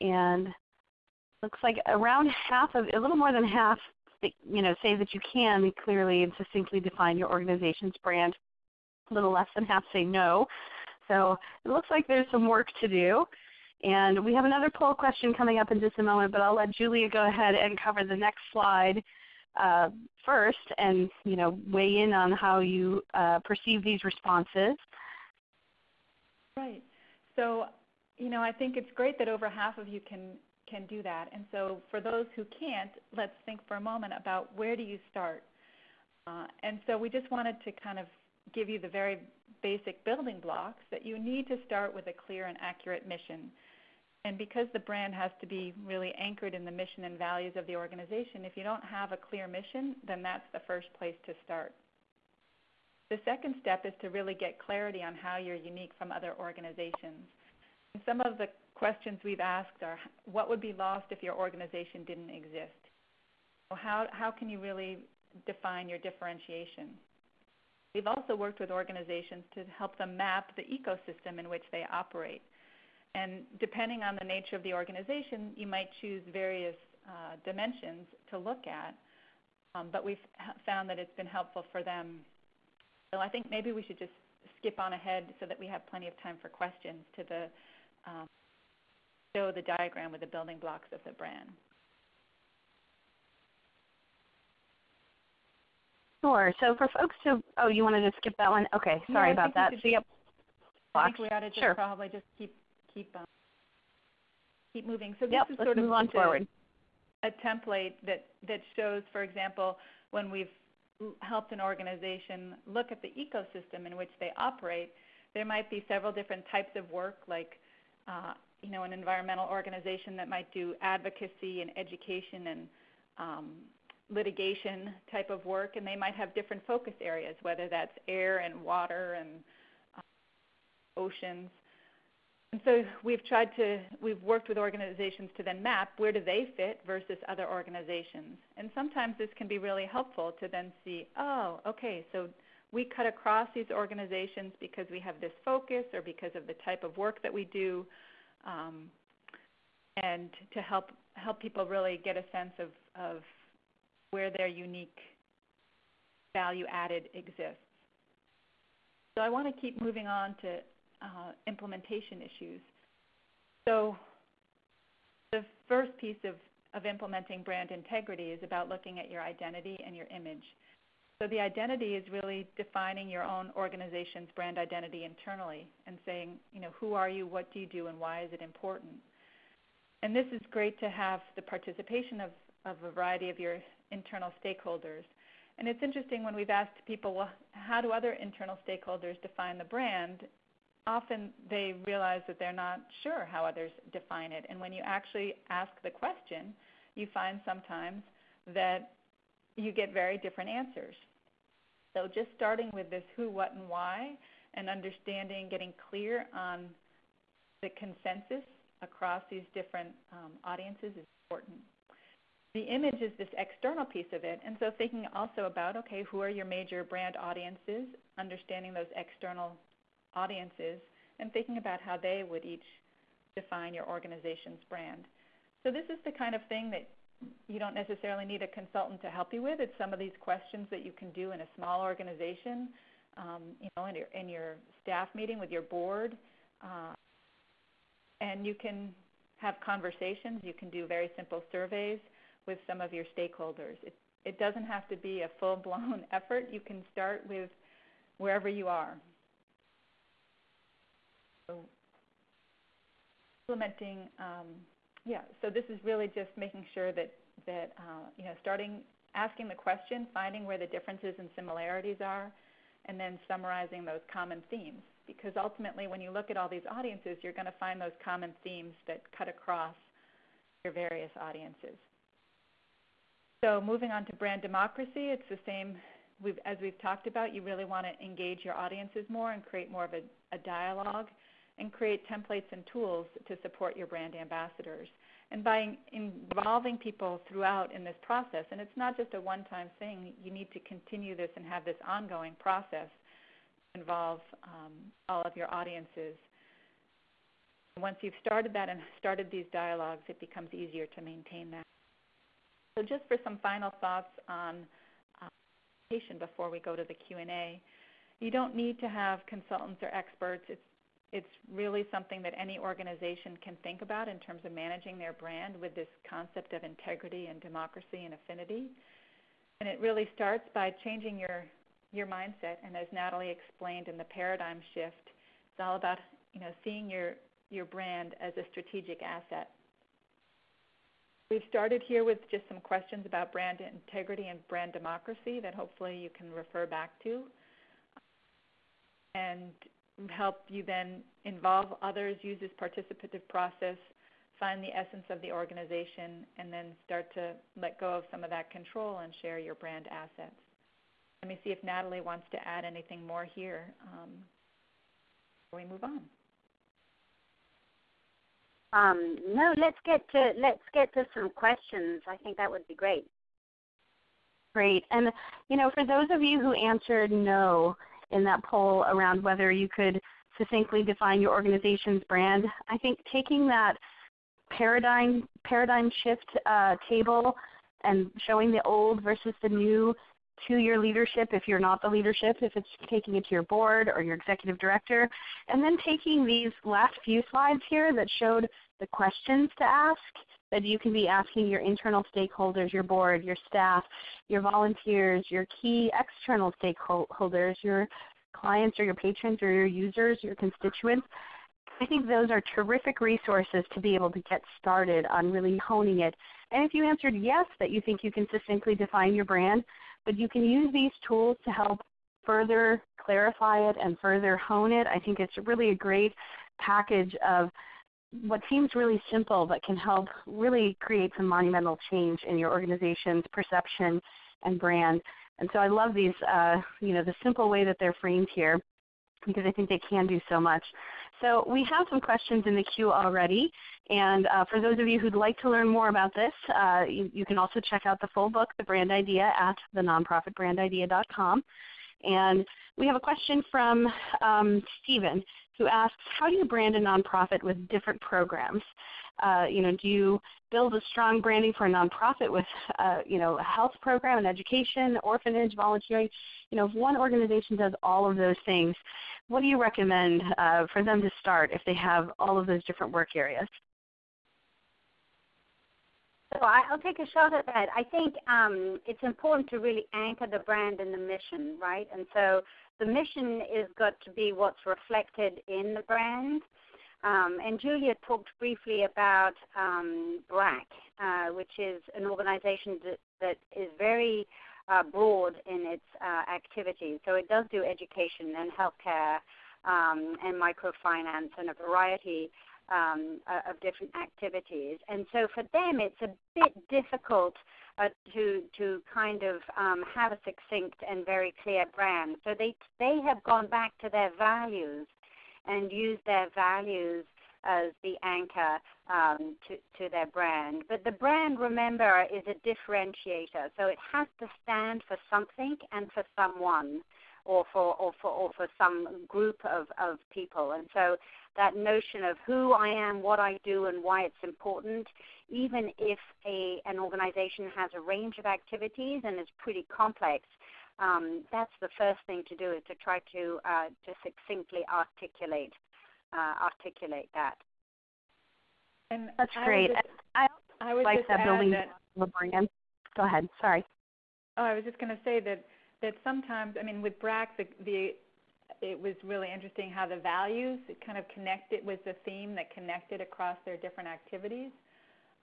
And looks like around half of, a little more than half, you know, say that you can clearly and succinctly define your organization's brand. A little less than half say no. So it looks like there's some work to do. And we have another poll question coming up in just a moment, but I'll let Julia go ahead and cover the next slide uh, first and you know, weigh in on how you uh, perceive these responses. Right. So you know, I think it's great that over half of you can can do that. And so for those who can't, let's think for a moment about where do you start. Uh, and so we just wanted to kind of give you the very basic building blocks that you need to start with a clear and accurate mission. And because the brand has to be really anchored in the mission and values of the organization, if you don't have a clear mission, then that's the first place to start. The second step is to really get clarity on how you're unique from other organizations. And some of the questions we've asked are what would be lost if your organization didn't exist? How, how can you really define your differentiation? We've also worked with organizations to help them map the ecosystem in which they operate. And depending on the nature of the organization, you might choose various uh, dimensions to look at. Um, but we've found that it's been helpful for them. So I think maybe we should just skip on ahead so that we have plenty of time for questions to the um, show the diagram with the building blocks of the brand. Sure. So for folks who, oh, you wanted to skip that one? Okay, sorry yeah, about that. So yep. I think we ought to just sure. probably just keep keep um, keep moving. So this yep, is sort of on forward. A, a template that that shows, for example, when we've helped an organization look at the ecosystem in which they operate, there might be several different types of work, like uh, you know, an environmental organization that might do advocacy and education and um, litigation type of work, and they might have different focus areas, whether that's air and water and uh, oceans. And so we've tried to, we've worked with organizations to then map where do they fit versus other organizations. And sometimes this can be really helpful to then see, oh, okay, so we cut across these organizations because we have this focus or because of the type of work that we do um, and to help help people really get a sense of, of where their unique value added exists. So I want to keep moving on to uh, implementation issues. So the first piece of, of implementing brand integrity is about looking at your identity and your image. So the identity is really defining your own organization's brand identity internally and saying, you know, who are you, what do you do, and why is it important? And this is great to have the participation of, of a variety of your internal stakeholders. And it's interesting when we've asked people, well, how do other internal stakeholders define the brand? Often they realize that they're not sure how others define it. And when you actually ask the question, you find sometimes that you get very different answers. So just starting with this who, what, and why, and understanding, getting clear on the consensus across these different um, audiences is important. The image is this external piece of it, and so thinking also about okay, who are your major brand audiences, understanding those external audiences, and thinking about how they would each define your organization's brand. So this is the kind of thing that you don't necessarily need a consultant to help you with. It's some of these questions that you can do in a small organization, um, you know, in your, in your staff meeting with your board, uh, and you can have conversations. You can do very simple surveys with some of your stakeholders. It, it doesn't have to be a full-blown effort. You can start with wherever you are. So implementing um, yeah, so this is really just making sure that, that uh, you know, starting asking the question, finding where the differences and similarities are, and then summarizing those common themes. because ultimately when you look at all these audiences, you're going to find those common themes that cut across your various audiences. So moving on to brand democracy, it's the same we've, as we've talked about. You really want to engage your audiences more and create more of a, a dialogue and create templates and tools to support your brand ambassadors. And by involving people throughout in this process, and it's not just a one time thing, you need to continue this and have this ongoing process to involve um, all of your audiences. Once you've started that and started these dialogues, it becomes easier to maintain that. So, just for some final thoughts on uh, before we go to the Q&A, you don't need to have consultants or experts. It's it's really something that any organization can think about in terms of managing their brand with this concept of integrity and democracy and affinity. And it really starts by changing your your mindset. And as Natalie explained in the paradigm shift, it's all about you know seeing your your brand as a strategic asset. We've started here with just some questions about brand integrity and brand democracy that hopefully you can refer back to. And help you then involve others, use this participative process, find the essence of the organization, and then start to let go of some of that control and share your brand assets. Let me see if Natalie wants to add anything more here um, before we move on. Um, no, let's get to let's get to some questions. I think that would be great. Great, and you know, for those of you who answered no, in that poll around whether you could succinctly define your organization's brand. I think taking that paradigm paradigm shift uh, table and showing the old versus the new to your leadership if you're not the leadership, if it's taking it to your board or your executive director, and then taking these last few slides here that showed the questions to ask that you can be asking your internal stakeholders, your board, your staff, your volunteers, your key external stakeholders, your clients or your patrons or your users, your constituents. I think those are terrific resources to be able to get started on really honing it. And if you answered yes, that you think you can succinctly define your brand, but you can use these tools to help further clarify it and further hone it, I think it's really a great package of what seems really simple but can help really create some monumental change in your organization's perception and brand. And so I love these, uh, you know, the simple way that they're framed here because I think they can do so much. So we have some questions in the queue already. And uh, for those of you who'd like to learn more about this, uh, you, you, can also check out the full book, The Brand Idea, at thenonprofitbrandidea.com. And we have a question from um, Stephen who asks, how do you brand a nonprofit with different programs? Uh, you know, do you build a strong branding for a nonprofit with, uh, you know, a health program, an education, orphanage, volunteering? You know, if one organization does all of those things, what do you recommend uh, for them to start if they have all of those different work areas? So I'll take a shot at that. I think um, it's important to really anchor the brand and the mission, right? And so the mission is got to be what's reflected in the brand. Um, and Julia talked briefly about um, BRAC, uh, which is an organization that, that is very uh, broad in its uh, activities. So it does do education and healthcare um, and microfinance and a variety um, of different activities. And so for them, it's a bit difficult uh, to to kind of um, have a succinct and very clear brand. So they they have gone back to their values and use their values as the anchor um, to, to their brand. But the brand, remember, is a differentiator. So it has to stand for something and for someone or for or for or for some group of, of people. And so that notion of who I am, what I do, and why it's important, even if a an organization has a range of activities and is pretty complex, um, that's the first thing to do is to try to uh, to succinctly articulate uh, articulate that. And that's great. I, I, I would like that building that, the brand. Go ahead. Sorry. Oh, I was just going to say that that sometimes, I mean, with BRAC, the, the it was really interesting how the values kind of connected with the theme that connected across their different activities.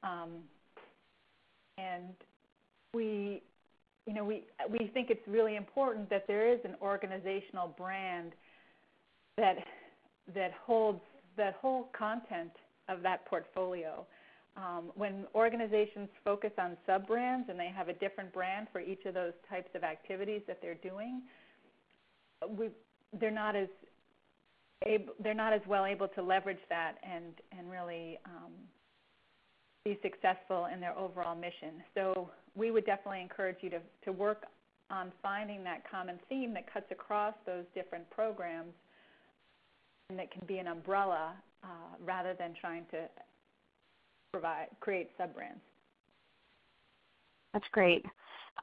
Um, and we, you know, we we think it's really important that there is an organizational brand that that holds that whole content of that portfolio. Um, when organizations focus on sub brands and they have a different brand for each of those types of activities that they're doing, we, they're not as able, they're not as well able to leverage that and and really um, be successful in their overall mission. So we would definitely encourage you to to work on finding that common theme that cuts across those different programs and that can be an umbrella uh, rather than trying to provide create sub brands. That's great.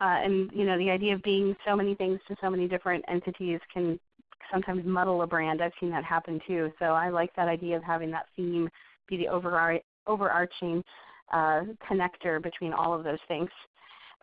Uh, and you know the idea of being so many things to so many different entities can sometimes muddle a brand. I've seen that happen too. So I like that idea of having that theme be the overar- overarching uh, connector between all of those things.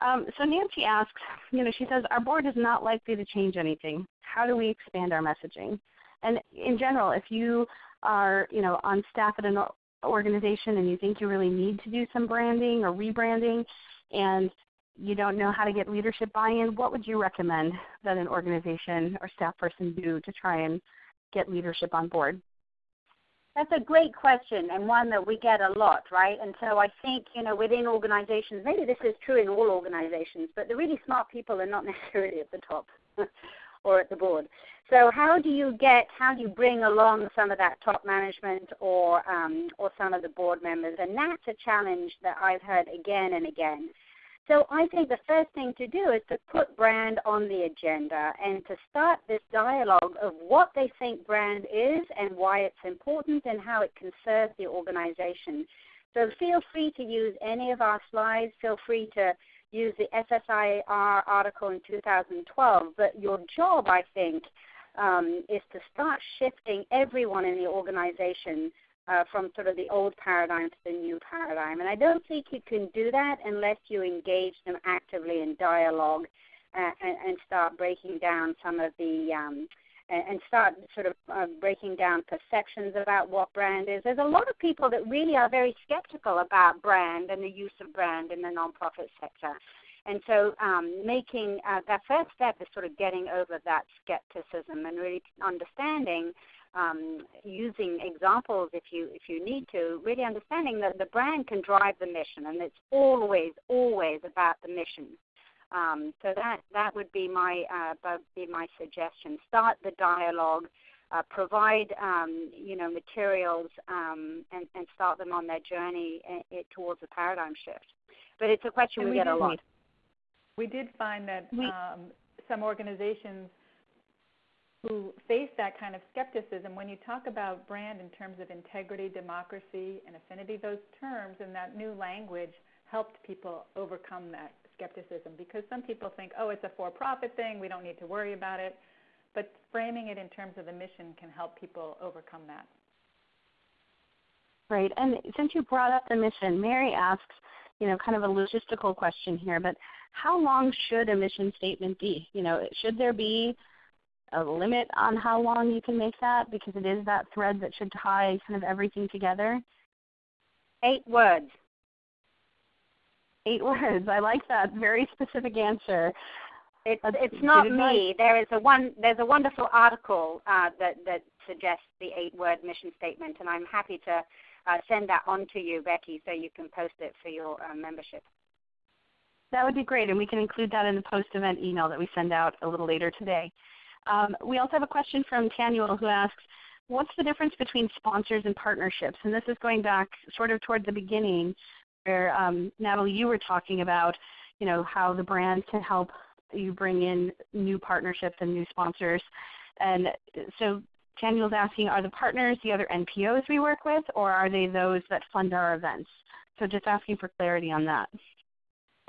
Um, so Nancy asks, you know, she says our board is not likely to change anything. How do we expand our messaging? And in general, if you are, you know, on staff at an organization and you think you really need to do some branding or rebranding, and you don't know how to get leadership buy-in, what would you recommend that an organization or staff person do to try and get leadership on board? That's a great question and one that we get a lot, right? And so I think, you know, within organizations, maybe this is true in all organizations, but the really smart people are not necessarily at the top or at the board. So how do you get, how do you bring along some of that top management or um, or some of the board members? And that's a challenge that I've heard again and again. So I think the first thing to do is to put brand on the agenda and to start this dialogue of what they think brand is and why it's important and how it can serve the organization. So feel free to use any of our slides. Feel free to use the SSIR article in 2012. But your job, I think, um, is to start shifting everyone in the organization uh, from sort of the old paradigm to the new paradigm. And I don't think you can do that unless you engage them actively in dialogue uh, and, and, start breaking down some of the um, and start sort of uh, breaking down perceptions about what brand is. There's a lot of people that really are very skeptical about brand and the use of brand in the nonprofit sector. And so, um, making uh, that first step is sort of getting over that skepticism and really understanding um, using examples if you if you need to, really understanding that the brand can drive the mission, and it's always always about the mission. Um, so that that would be my uh, be my suggestion. Start the dialogue, uh, provide um, you know materials, um, and, and start them on their journey in, in, towards a paradigm shift. But it's a question we, we, get a lot. We did find that we, um, some organizations who face that kind of skepticism, when you talk about brand in terms of integrity, democracy, and affinity, those terms and that new language helped people overcome that skepticism because some people think, oh, it's a for profit thing, we don't need to worry about it. But framing it in terms of the mission can help people overcome that. Right. And since you brought up the mission, Mary asks, you know, kind of a logistical question here, but how long should a mission statement be? You know, should there be a limit on how long you can make that because it is that thread that should tie kind of everything together? Eight words. Eight words. I like that. Very specific answer. It's it's not me. There is a one. There's a wonderful article uh, that that suggests the eight-word mission statement, and I'm happy to uh, send that on to you, Becky, so you can post it for your uh, membership. That would be great, and we can include that in the post-event email that we send out a little later today. Um, we also have a question from Tanuel who asks, what's the difference between sponsors and partnerships? And this is going back sort of toward the beginning where um, Natalie, you were talking about, you know, how the brand can help you bring in new partnerships and new sponsors. And so Tanuel's asking, are the partners the other NPOs we work with, or are they those that fund our events? So just asking for clarity on that.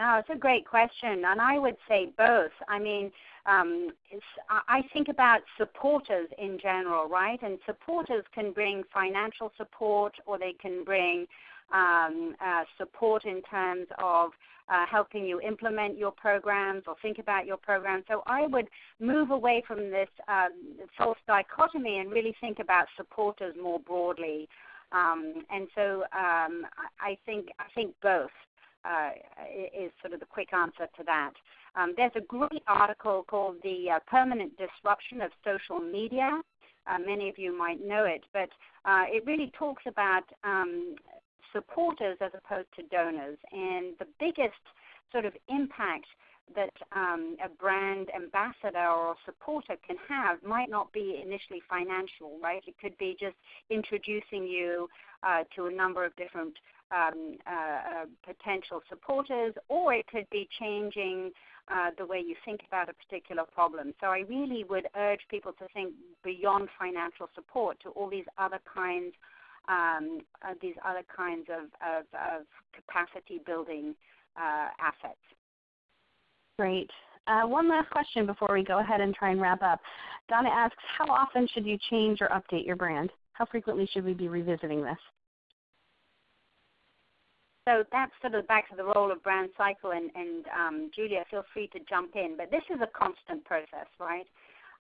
Oh, it's a great question, and I would say both. I mean, um, I think about supporters in general, right? And supporters can bring financial support, or they can bring um, uh, support in terms of uh, helping you implement your programs or think about your programs. So I would move away from this um, false dichotomy and really think about supporters more broadly. Um, and so um, I think I think both uh, is sort of the quick answer to that. Um, there's a great article called The uh, Permanent Disruption of Social Media uh, many of you might know it, but uh, it really talks about um, supporters as opposed to donors. And the biggest sort of impact that um, a brand ambassador or supporter can have might not be initially financial, right? It could be just introducing you uh, to a number of different um, uh, uh, potential supporters, or it could be changing uh, the way you think about a particular problem. So I really would urge people to think beyond financial support to all these other kinds, um, uh, these other kinds of, of, of capacity building uh, assets. Great. Uh, one last question before we go ahead and try and wrap up. Donna asks, how often should you change or update your brand? How frequently should we be revisiting this? So that's sort of back to the role of brand cycle, and, and um, Julia, feel free to jump in. But this is a constant process, right?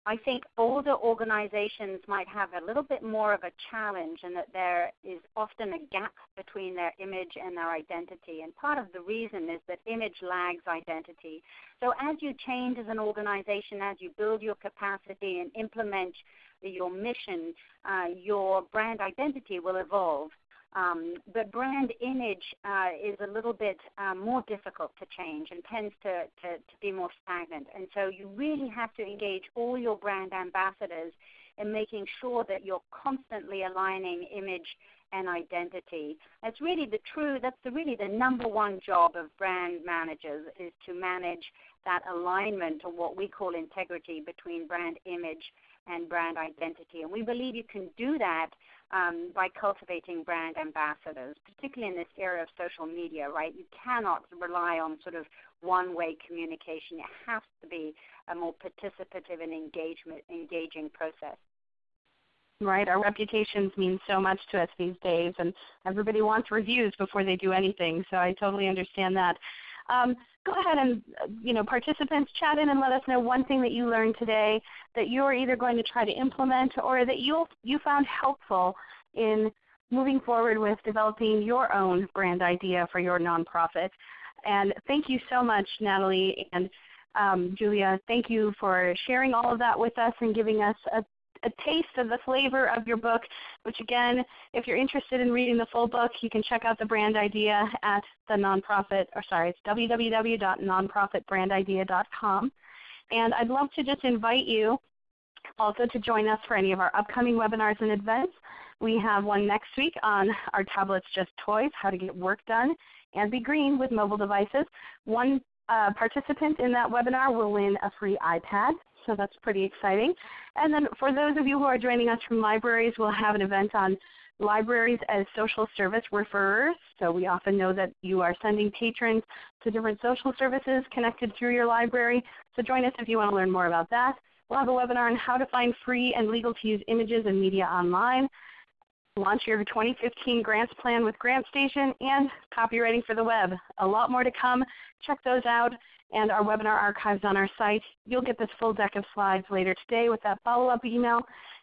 I think older organizations might have a little bit more of a challenge in that there is often a gap between their image and their identity. And part of the reason is that image lags identity. So as you change as an organization, as you build your capacity and implement your mission, uh, your brand identity will evolve. Um, but brand image uh, is a little bit um, more difficult to change and tends to, to, to, be more stagnant. And so you really have to engage all your brand ambassadors in making sure that you're constantly aligning image and identity. That's really the true, that's the, really the number one job of brand managers is to manage that alignment or what we call integrity between brand image and brand identity. And we believe you can do that um, by cultivating brand ambassadors, particularly in this era of social media, right? You cannot rely on sort of one-way communication. It has to be a more participative and engagement, engaging process. Right, our reputations mean so much to us these days, and everybody wants reviews before they do anything. So I totally understand that. Um, go ahead and, you know, participants chat in and let us know one thing that you learned today that you're either going to try to implement or that you you found helpful in moving forward with developing your own brand idea for your nonprofit. And thank you so much, Natalie and um, Julia. Thank you for sharing all of that with us and giving us a a taste of the flavor of your book, which again, if you're interested in reading the full book, you can check out the brand idea at the nonprofit, or sorry, it's www.nonprofitbrandidea.com. And I'd love to just invite you also to join us for any of our upcoming webinars and events. We have one next week on our tablets just toys, how to get work done and be green with mobile devices. One uh, participant in that webinar will win a free iPad so that's pretty exciting. And then for those of you who are joining us from libraries, we'll have an event on libraries as social service referrers. So we often know that you are sending patrons to different social services connected through your library. So join us if you want to learn more about that. We'll have a webinar on how to find free and legal to use images and media online, launch your 2015 grants plan with GrantStation, and copywriting for the web. A lot more to come. Check those out and our webinar archives on our site. You'll get this full deck of slides later today with that follow-up email.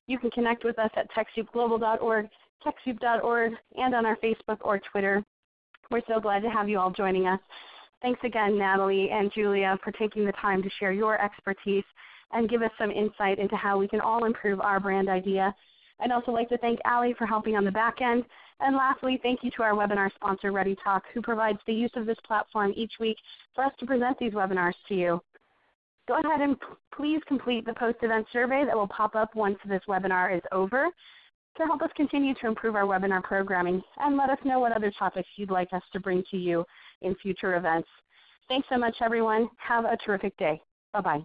You can connect with us at TechSoupGlobal.org, TechSoup.org, and on our Facebook or Twitter. We're so glad to have you all joining us. Thanks again, Natalie and Julia, for taking the time to share your expertise and give us some insight into how we can all improve our brand idea. I'd also like to thank Ali for helping on the back end and lastly, thank you to our webinar sponsor, ReadyTalk, who provides the use of this platform each week for us to present these webinars to you. Go ahead and please complete the post-event survey that will pop up once this webinar is over to help us continue to improve our webinar programming and let us know what other topics you'd like us to bring to you in future events. Thanks so much, everyone. Have a terrific day. Bye-bye.